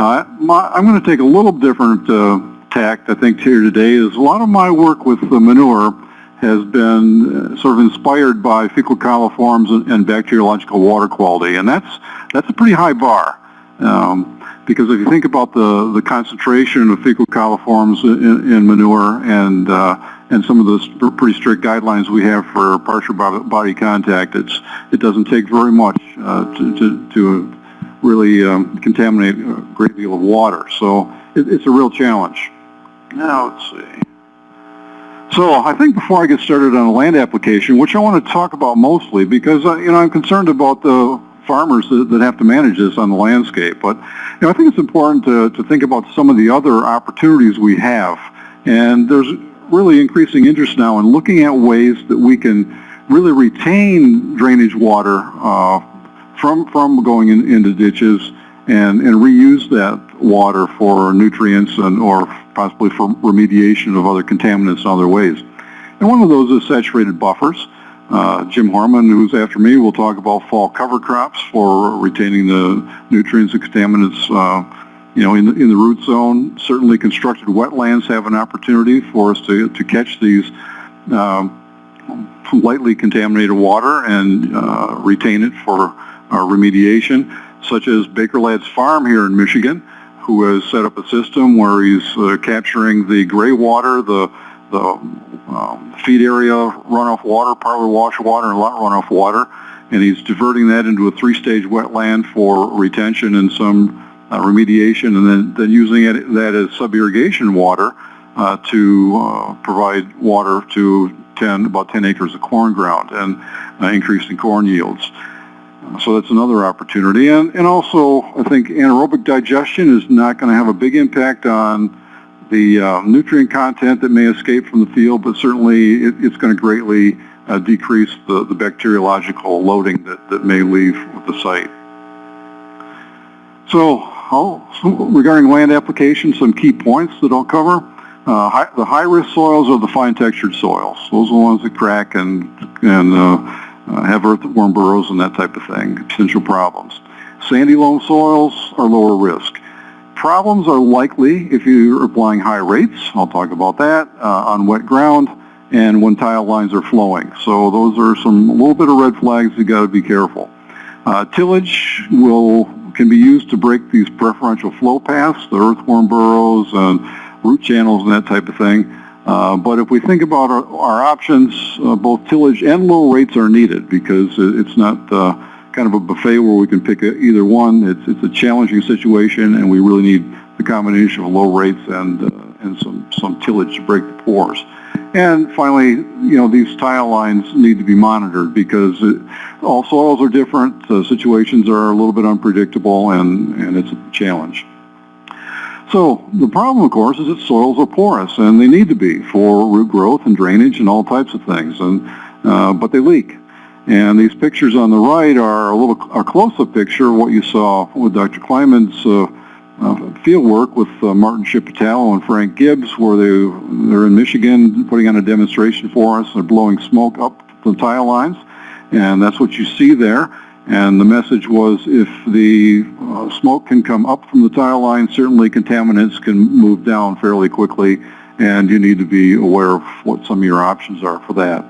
Uh, my, I'm going to take a little different uh, tact, I think, here today. Is a lot of my work with the manure has been uh, sort of inspired by fecal coliforms and, and bacteriological water quality, and that's that's a pretty high bar. Um, because if you think about the, the concentration of fecal coliforms in, in manure and uh, and some of the pretty strict guidelines we have for partial body contact, it's it doesn't take very much uh, to, to, to really um, contaminate a great deal of water. So it, it's a real challenge. Now let's see. So I think before I get started on a land application, which I want to talk about mostly because uh, you know I'm concerned about the farmers that, that, have to manage this on the landscape. But you know, I think it's important to, to think about some of the other opportunities we have. And there's really increasing interest now in looking at ways that we can really retain drainage water uh, from, from going in, into ditches and, and reuse that water for nutrients and or possibly for remediation of other contaminants in other ways. And one of those is saturated buffers. Uh, Jim Horman, who's after me, will talk about fall cover crops for retaining the nutrients and contaminants uh, you know, in the, in the root zone. Certainly constructed wetlands have an opportunity for us to, to catch these um, lightly contaminated water and uh, retain it for remediation, such as Baker Ladd's farm here in Michigan, who has set up a system where he's uh, capturing the gray water, the the um, feed area runoff water, partly wash water, and lot runoff water, and he's diverting that into a three-stage wetland for retention and some uh, remediation, and then, then using it, that as sub-irrigation water uh, to uh, provide water to 10, about 10 acres of corn ground and uh, increasing corn yields. So that's another opportunity. And, and also, I think anaerobic digestion is not going to have a big impact on the uh, nutrient content that may escape from the field, but certainly it, it's going to greatly uh, decrease the, the bacteriological loading that, that may leave with the site. So, regarding land application, some key points that I'll cover. Uh, high, the high-risk soils are the fine-textured soils. Those are the ones that crack and, and uh, have earthworm burrows and that type of thing, potential problems. Sandy loam soils are lower risk. Problems are likely if you're applying high rates, I'll talk about that, uh, on wet ground and when tile lines are flowing. So those are some little bit of red flags you got to be careful. Uh, tillage will can be used to break these preferential flow paths, the earthworm burrows and root channels and that type of thing. Uh, but if we think about our, our options, uh, both tillage and low rates are needed because it's not uh, kind of a buffet where we can pick a, either one. It's, it's a challenging situation, and we really need the combination of low rates and, uh, and some, some tillage to break the pores. And finally, you know, these tile lines need to be monitored because it, all soils are different, uh, situations are a little bit unpredictable, and, and it's a challenge. So the problem, of course, is that soils are porous, and they need to be for root growth and drainage and all types of things, and, uh, but they leak. And these pictures on the right are a little a close-up picture of what you saw with Dr. Kleinman's uh, uh, field work with uh, Martin Shipitalo and Frank Gibbs, where they, they're in Michigan putting on a demonstration for us. They're blowing smoke up the tile lines, and that's what you see there. And the message was if the uh, smoke can come up from the tile line, certainly contaminants can move down fairly quickly, and you need to be aware of what some of your options are for that.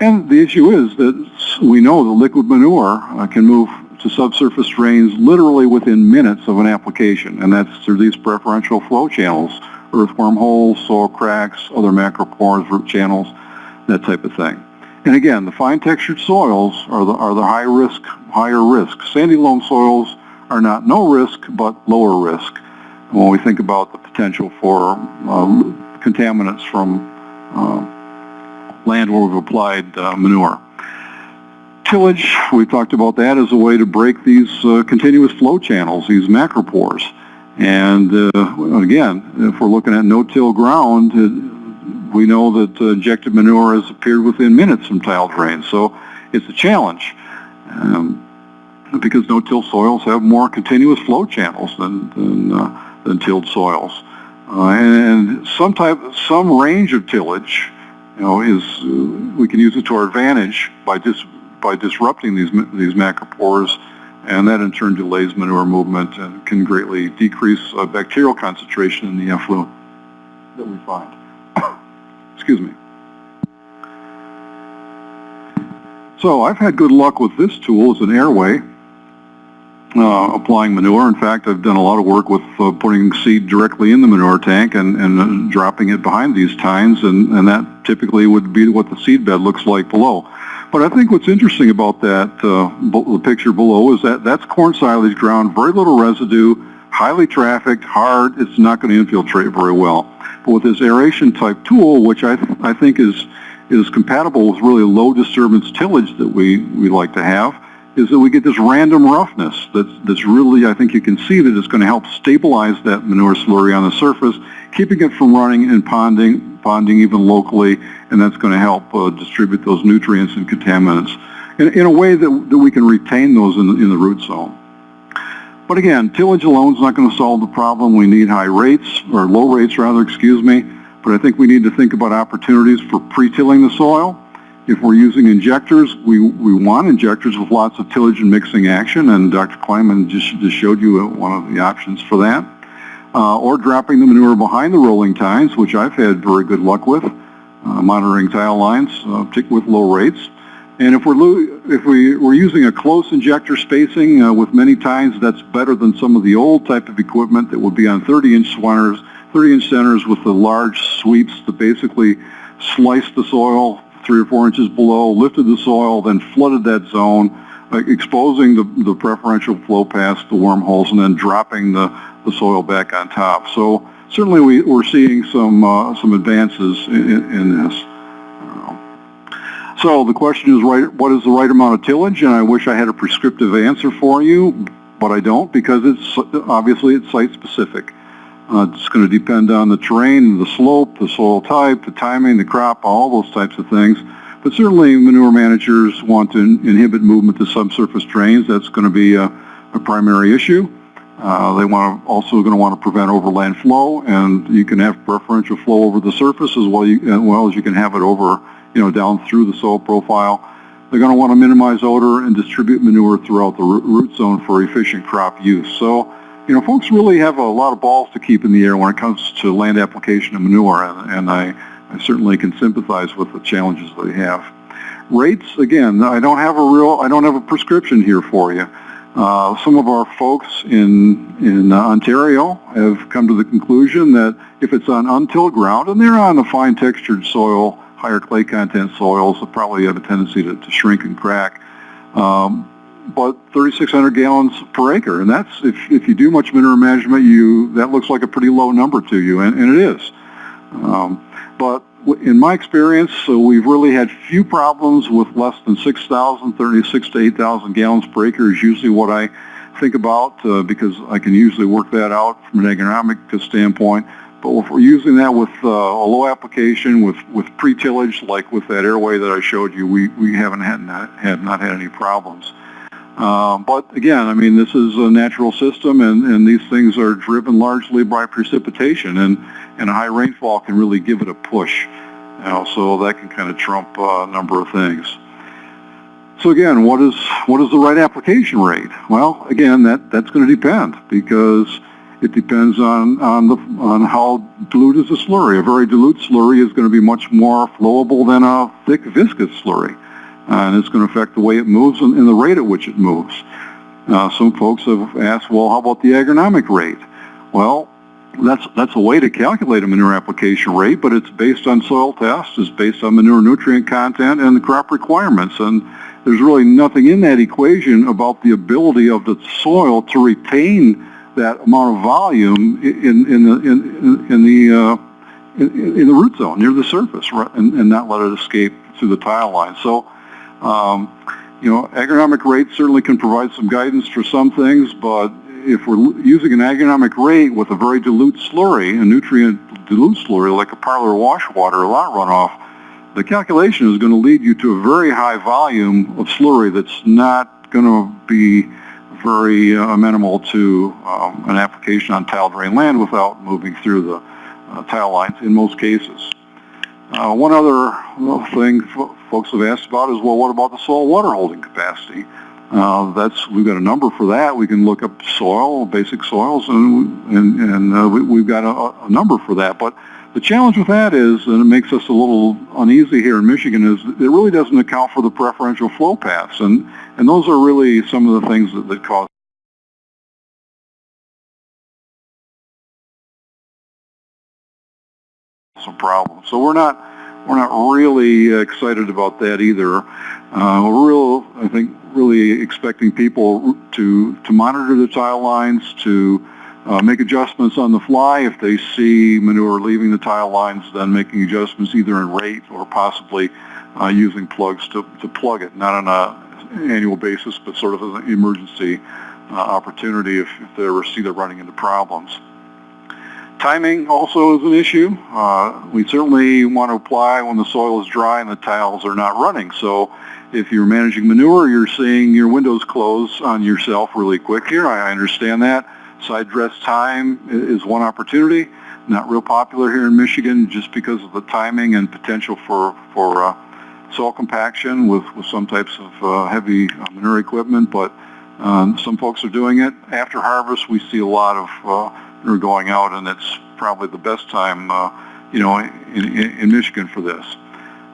And the issue is that we know the liquid manure uh, can move to subsurface drains literally within minutes of an application, and that's through these preferential flow channels, earthworm holes, soil cracks, other macropores, root channels, that type of thing. And again, the fine textured soils are the, are the high risk, higher risk. Sandy loam soils are not no risk, but lower risk when we think about the potential for uh, contaminants from uh, land where we've applied uh, manure. Tillage, we talked about that as a way to break these uh, continuous flow channels, these macropores. And uh, again, if we're looking at no-till ground, we know that uh, injected manure has appeared within minutes from tile drains. So it's a challenge um, because no-till soils have more continuous flow channels than, than, uh, than tilled soils. Uh, and some type, some range of tillage you know, is uh, we can use it to our advantage by dis by disrupting these these macropores and that in turn delays manure movement and can greatly decrease uh, bacterial concentration in the effluent that we find. Excuse me. So I've had good luck with this tool as an AerWay, uh, applying manure. In fact, I've done a lot of work with uh, putting seed directly in the manure tank and, and uh, dropping it behind these tines, and, and that typically would be what the seed bed looks like below. But I think what's interesting about that, uh, the picture below, is that that's corn silage ground, very little residue, highly trafficked, hard, it's not going to infiltrate very well. But with this aeration type tool, which I, th I think is, is compatible with really low disturbance tillage that we, we like to have, is that we get this random roughness that's, that's really, I think you can see that it's going to help stabilize that manure slurry on the surface, keeping it from running and ponding, ponding even locally, and that's going to help uh, distribute those nutrients and contaminants in, in a way that, that we can retain those in in the root zone. But again, tillage alone is not going to solve the problem. We need high rates, or low rates rather, excuse me, but I think we need to think about opportunities for pre-tilling the soil. If we're using injectors, we, we want injectors with lots of tillage and mixing action, and Dr. Kleinman just, just showed you one of the options for that. Uh, or dropping the manure behind the rolling tines, which I've had very good luck with, uh, monitoring tile lines, uh, particularly with low rates. And if we're, if we, we're using a close injector spacing uh, with many tines, that's better than some of the old type of equipment that would be on 30-inch centers, 30-inch centers with the large sweeps that basically sliced the soil three or four inches below, lifted the soil, then flooded that zone, uh, exposing the, the preferential flow paths, the wormholes, and then dropping the, the soil back on top. So certainly we, we're seeing some, uh, some advances in, in this. So the question is, right, what is the right amount of tillage? And I wish I had a prescriptive answer for you, but I don't because it's obviously it's site specific. Uh, it's going to depend on the terrain, the slope, the soil type, the timing, the crop, all those types of things. But certainly manure managers want to in inhibit movement to subsurface drains. That's going to be a, a primary issue. Uh, they want to, also going to want to prevent overland flow, and you can have preferential flow over the surface as well, you, as well as you can have it over you know, down through the soil profile. They're going to want to minimize odor and distribute manure throughout the root zone for efficient crop use. So, you know, folks really have a lot of balls to keep in the air when it comes to land application of manure, and, and I, I certainly can sympathize with the challenges they have. Rates, again, I don't have a real, I don't have a prescription here for you. Uh, some of our folks in, in uh, Ontario have come to the conclusion that if it's on untilled ground, and they're on a fine textured soil, higher clay content soils will probably have a tendency to, to shrink and crack. Um, but 3,600 gallons per acre, and that's if, if you do much mineral management, you that looks like a pretty low number to you, and, and it is. Um, but in my experience, so we've really had few problems with less than 6,000, 36 to 8,000 gallons per acre is usually what I think about uh, because I can usually work that out from an agronomic standpoint. But if we're using that with uh, a low application, with, with pre-tillage, like with that AerWay that I showed you, we, we haven't had not, had not had any problems. Um, but again, I mean, this is a natural system, and, and these things are driven largely by precipitation, and, and a high rainfall can really give it a push. You know, so that can kind of trump uh, a number of things. So again, what is what is the right application rate? Well, again, that that's going to depend because it depends on, on, the, on how dilute is the slurry. A very dilute slurry is going to be much more flowable than a thick viscous slurry. And it's going to affect the way it moves and, and the rate at which it moves. Uh, some folks have asked, well, how about the agronomic rate? Well, that's, that's a way to calculate a manure application rate, but it's based on soil tests, it's based on manure nutrient content and the crop requirements. And there's really nothing in that equation about the ability of the soil to retain that amount of volume in, in the, in, in the, uh, in, in, the root zone near the surface and, and, not let it escape through the tile line. So, um, you know, agronomic rates certainly can provide some guidance for some things, but if we're using an agronomic rate with a very dilute slurry, a nutrient dilute slurry like a parlor wash water or lot runoff, the calculation is going to lead you to a very high volume of slurry that's not going to be very uh, amenable to um, an application on tile drain land without moving through the uh, tile lines in most cases. Uh, one other thing folks have asked about is, well, what about the soil water holding capacity? Uh, that's we've got a number for that. We can look up soil, basic soils, and and, and uh, we, we've got a, a number for that. But the challenge with that is, and it makes us a little uneasy here in Michigan, is it really doesn't account for the preferential flow paths, and and those are really some of the things that, that cause some problems. So we're not we're not really excited about that either. Uh, we're real, I think, really expecting people to to monitor the tile lines, to uh, make adjustments on the fly if they see manure leaving the tile lines, then making adjustments either in rate or possibly uh, using plugs to, to plug it, not on a annual basis, but sort of as an emergency uh, opportunity if, if they ever see they're running into problems. Timing also is an issue. Uh, we certainly want to apply when the soil is dry and the tiles are not running. So if you're managing manure, you're seeing your windows close on yourself really quick here. I understand that. Side dress time is one opportunity. Not real popular here in Michigan just because of the timing and potential for, for uh, soil compaction with, with some types of uh, heavy uh, manure equipment, but um, some folks are doing it. After harvest, we see a lot of manure going out, and it's probably the best time, uh, you know, in, in, in Michigan for this.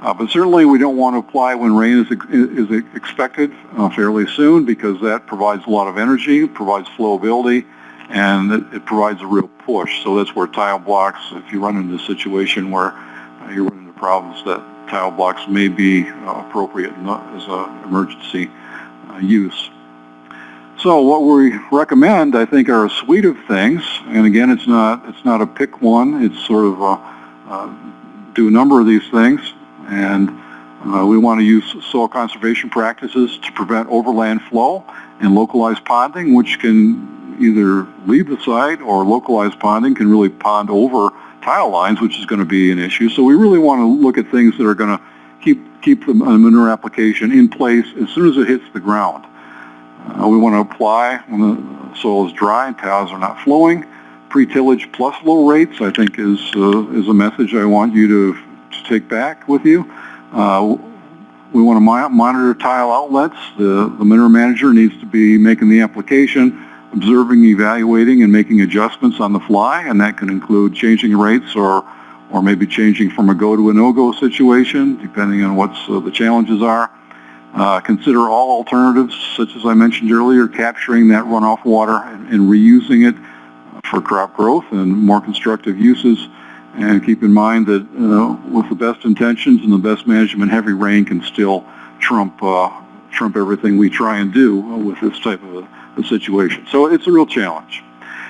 Uh, but certainly we don't want to apply when rain is, is expected uh, fairly soon because that provides a lot of energy, provides flowability, and it, it, provides a real push. So that's where tile blocks, if you run into a situation where you run into problems, that tile blocks may be uh, appropriate as an emergency uh, use. So what we recommend, I think, are a suite of things. And again, it's not it's not a pick one. It's sort of a, uh, do a number of these things. And uh, we want to use soil conservation practices to prevent overland flow and localized ponding, which can either leave the site or localized ponding can really pond over tile lines, which is going to be an issue. So we really want to look at things that are going to keep keep the manure application in place as soon as it hits the ground. Uh, we want to apply when the soil is dry and tiles are not flowing. Pre-tillage plus low rates, I think, is uh, is a message I want you to to take back with you. Uh, we want to monitor tile outlets. The, the manure manager needs to be making the application, observing, evaluating, and making adjustments on the fly, and that can include changing rates or, or maybe changing from a go to a no-go situation, depending on what uh, the challenges are. Uh, consider all alternatives, such as I mentioned earlier, capturing that runoff water and, and reusing it for crop growth and more constructive uses. And keep in mind that uh, with the best intentions and the best management, heavy rain can still trump uh, trump everything we try and do with this type of a, a situation. So it's a real challenge.